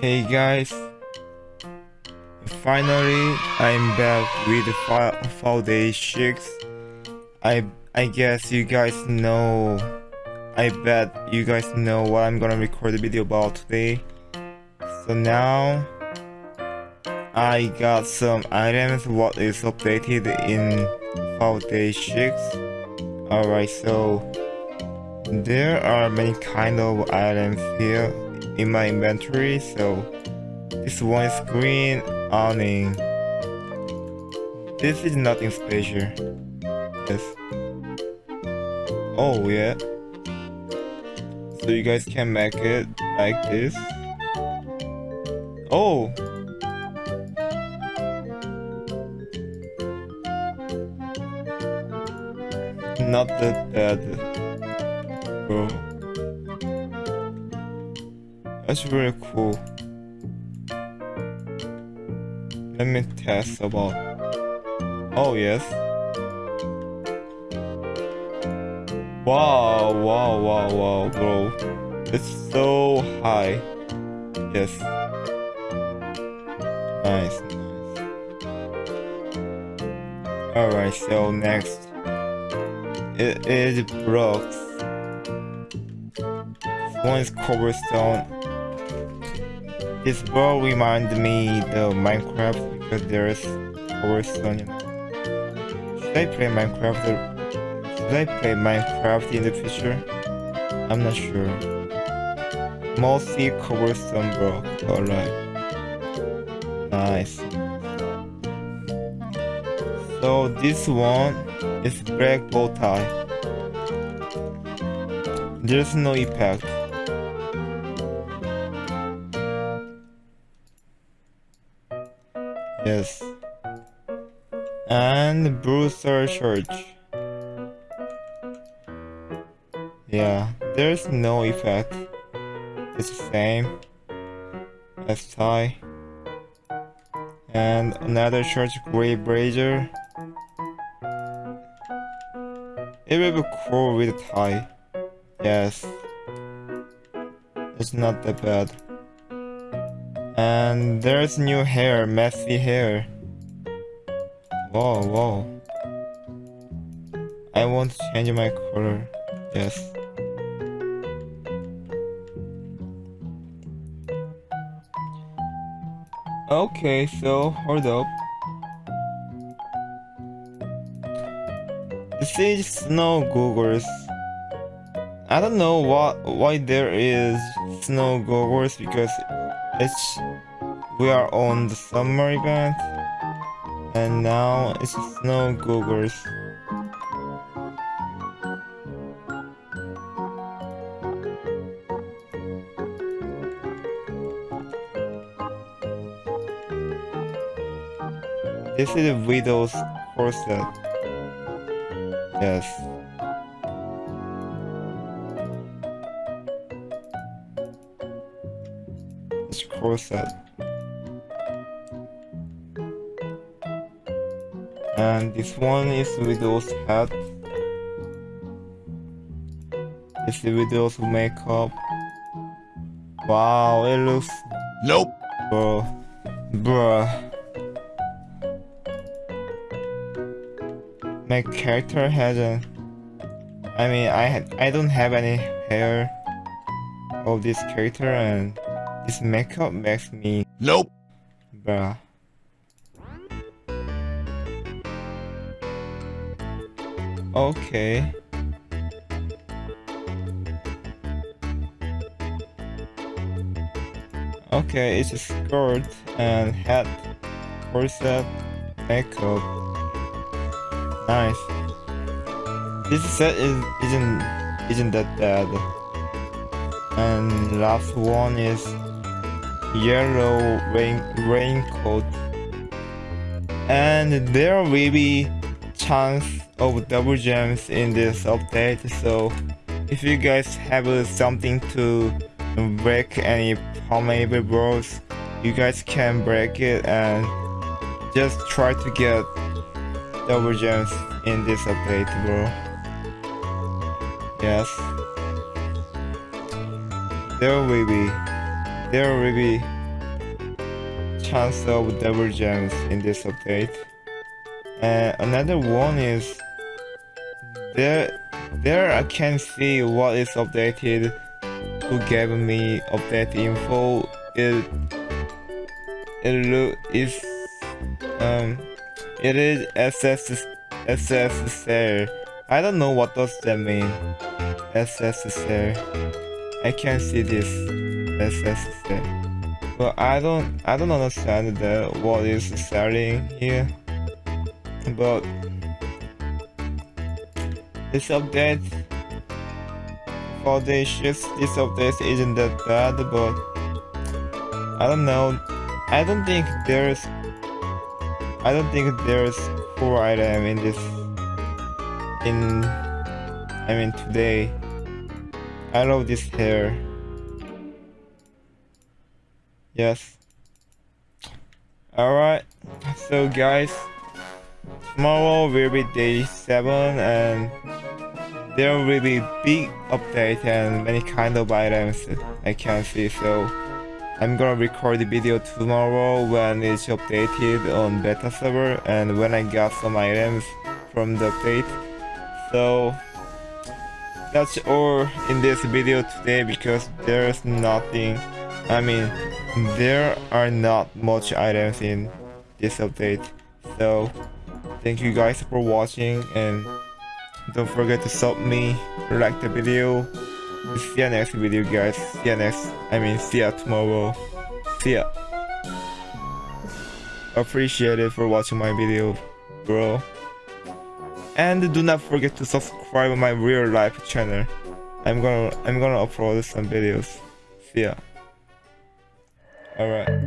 Hey guys, finally I'm back with Fall Day 6. I I guess you guys know, I bet you guys know what I'm gonna record the video about today. So now, I got some items what is updated in Fall Day 6. Alright, so there are many kind of items here in my inventory so this one is green awning. This is nothing special. Yes. Oh yeah. So you guys can make it like this. Oh. Not that bad. Bro that's really cool. Let me test about. Oh yes. Wow, wow, wow, wow, bro. It's so high. Yes. Nice, nice. Alright, so next. It is blocks. One is cobblestone this ball reminds me the Minecraft because there's cobblestone. Should I play Minecraft? Should I play Minecraft in the future? I'm not sure. Mostly cobblestone block. Alright. Nice. So this one is black bow tie. There's no impact. Yes. And Brewster Church. Yeah, there's no effect. It's the same as tie. And another church gray brazier. It will be cool with tie. Yes. It's not that bad. And there's new hair, messy hair. Whoa, whoa. I won't change my color. Yes. Okay, so hold up. This is snow goggles. I don't know what why there is snow goggles because it's we are on the summer event and now it's snow goggles This is a widow's corset. Yes. It's corset. and this one is widow's hat. This is widow's makeup. Wow it looks nope. Bro. Bruh my character has a I mean I had I don't have any hair of this character and this makeup makes me nope bruh Okay. Okay, it's a skirt and hat, corset, makeup. Nice. This set is isn't isn't that bad. And last one is yellow rain raincoat. And there will be chance of double gems in this update. So if you guys have something to break any palmable bros you guys can break it and just try to get double gems in this update bro. Yes. There will be there will be chance of gems in this update. And another one is there there I can see what is updated who gave me update info. It it look is um it is SS SSSR I don't know what does that mean SSSR I can't see this SSSR but I don't I don't understand that what is selling here. But this update for the this update isn't that bad but I don't know. I don't think there's I don't think there's cool item in this in I mean today. I love this hair yes. Alright. So guys tomorrow will be day 7 and there will be big update and many kind of items I can see. So I'm gonna record the video tomorrow when it's updated on beta server and when I got some items from the update. So that's all in this video today because there's nothing I mean there are not much items in this update so thank you guys for watching and don't forget to sub me like the video see ya next video guys. See ya next i mean see ya tomorrow. See ya. Appreciate it for watching my video bro. And do not forget to subscribe my real life channel. I'm gonna i'm gonna upload some videos. See ya all right